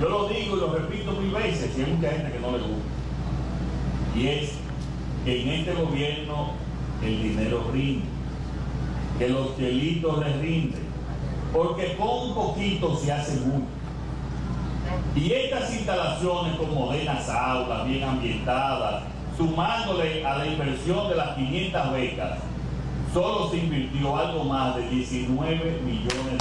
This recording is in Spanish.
Yo lo digo y lo repito mil veces, y hay mucha gente que no le gusta. Y es que en este gobierno el dinero rinde, que los delitos les rinden, porque con un poquito se hace mucho. Y estas instalaciones con modernas aulas, bien ambientadas, sumándole a la inversión de las 500 becas, solo se invirtió algo más de 19 millones de